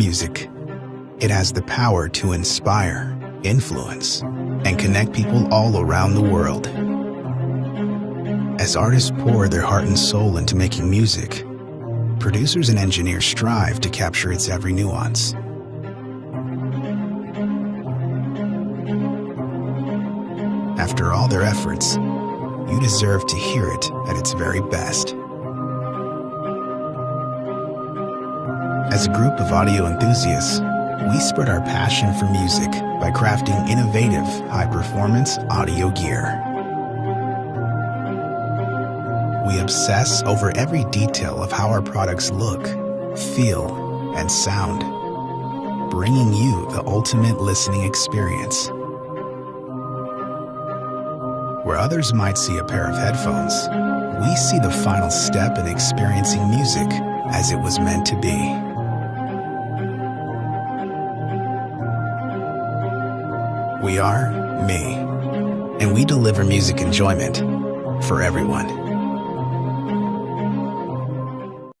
Music. It has the power to inspire, influence, and connect people all around the world. As artists pour their heart and soul into making music, producers and engineers strive to capture its every nuance. After all their efforts, you deserve to hear it at its very best. As a group of audio enthusiasts, we spread our passion for music by crafting innovative, high-performance audio gear. We obsess over every detail of how our products look, feel, and sound, bringing you the ultimate listening experience. Where others might see a pair of headphones, we see the final step in experiencing music as it was meant to be. We are me, and we deliver music enjoyment for everyone.